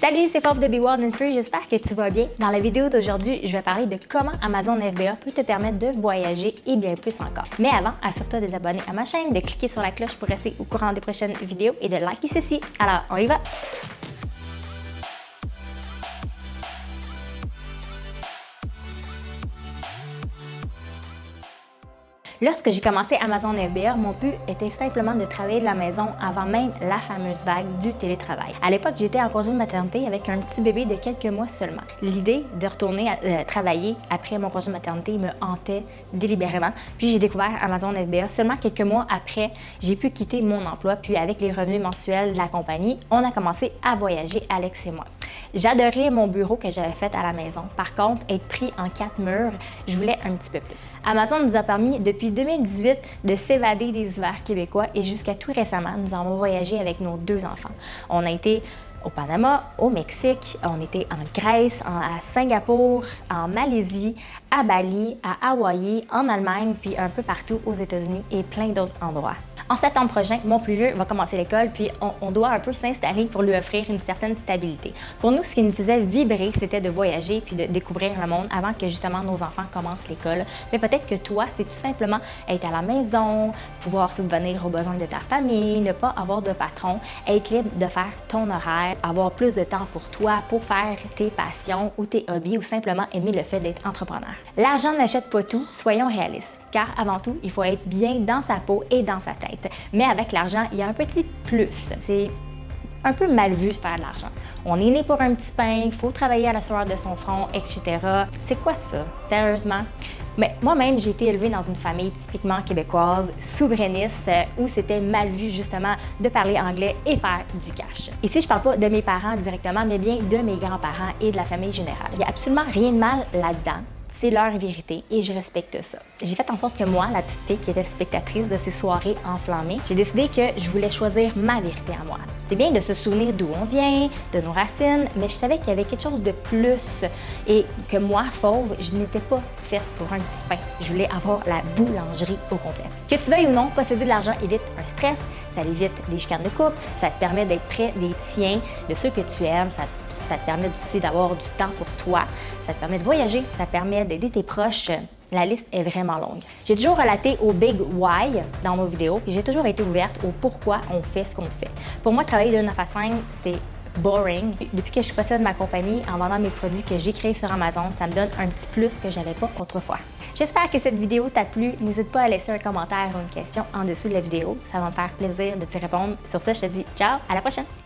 Salut, c'est Pop de Be Wild and Free, j'espère que tu vas bien. Dans la vidéo d'aujourd'hui, je vais parler de comment Amazon FBA peut te permettre de voyager et bien plus encore. Mais avant, assure-toi de t'abonner à ma chaîne, de cliquer sur la cloche pour rester au courant des prochaines vidéos et de liker ceci. Alors, on y va! Lorsque j'ai commencé Amazon FBA, mon but était simplement de travailler de la maison avant même la fameuse vague du télétravail. À l'époque, j'étais en congé de maternité avec un petit bébé de quelques mois seulement. L'idée de retourner euh, travailler après mon congé de maternité me hantait délibérément. Puis j'ai découvert Amazon FBA seulement quelques mois après, j'ai pu quitter mon emploi. Puis avec les revenus mensuels de la compagnie, on a commencé à voyager, Alex et moi. J'adorais mon bureau que j'avais fait à la maison. Par contre, être pris en quatre murs, je voulais un petit peu plus. Amazon nous a permis depuis 2018 de s'évader des hivers québécois et jusqu'à tout récemment, nous avons voyagé avec nos deux enfants. On a été au Panama, au Mexique, on était en Grèce, à Singapour, en Malaisie, à Bali, à Hawaï, en Allemagne, puis un peu partout aux États-Unis et plein d'autres endroits. En septembre prochain, mon plus vieux va commencer l'école, puis on, doit un peu s'installer pour lui offrir une certaine stabilité. Pour nous, ce qui nous faisait vibrer, c'était de voyager puis de découvrir le monde avant que justement nos enfants commencent l'école. Mais peut-être que toi, c'est tout simplement être à la maison, pouvoir subvenir aux besoins de ta famille, ne pas avoir de patron, être libre de faire ton horaire, avoir plus de temps pour toi, pour faire tes passions ou tes hobbies ou simplement aimer le fait d'être entrepreneur. L'argent n'achète pas tout, soyons réalistes car avant tout, il faut être bien dans sa peau et dans sa tête. Mais avec l'argent, il y a un petit plus. C'est un peu mal vu de faire de l'argent. On est né pour un petit pain, il faut travailler à la soirée de son front, etc. C'est quoi ça, sérieusement? Mais moi-même, j'ai été élevée dans une famille typiquement québécoise, souverainiste, où c'était mal vu justement de parler anglais et faire du cash. Ici, je parle pas de mes parents directement, mais bien de mes grands-parents et de la famille générale. Il n'y a absolument rien de mal là-dedans c'est leur vérité et je respecte ça. J'ai fait en sorte que moi, la petite fille qui était spectatrice de ces soirées enflammées, j'ai décidé que je voulais choisir ma vérité à moi. C'est bien de se souvenir d'où on vient, de nos racines, mais je savais qu'il y avait quelque chose de plus et que moi, fauve, je n'étais pas faite pour un petit pain. Je voulais avoir la boulangerie au complet. Que tu veuilles ou non, posséder de l'argent évite un stress, ça évite des chicanes de couple, ça te permet d'être près des tiens, de ceux que tu aimes, ça ça te permet aussi d'avoir du temps pour toi, ça te permet de voyager, ça permet d'aider tes proches. La liste est vraiment longue. J'ai toujours relaté au Big Why dans nos vidéos, puis j'ai toujours été ouverte au pourquoi on fait ce qu'on fait. Pour moi, travailler de 9 à 5, c'est boring. Depuis que je possède ma compagnie, en vendant mes produits que j'ai créés sur Amazon, ça me donne un petit plus que j'avais pas autrefois. J'espère que cette vidéo t'a plu. N'hésite pas à laisser un commentaire ou une question en dessous de la vidéo. Ça va me faire plaisir de t'y répondre. Sur ce, je te dis ciao, à la prochaine!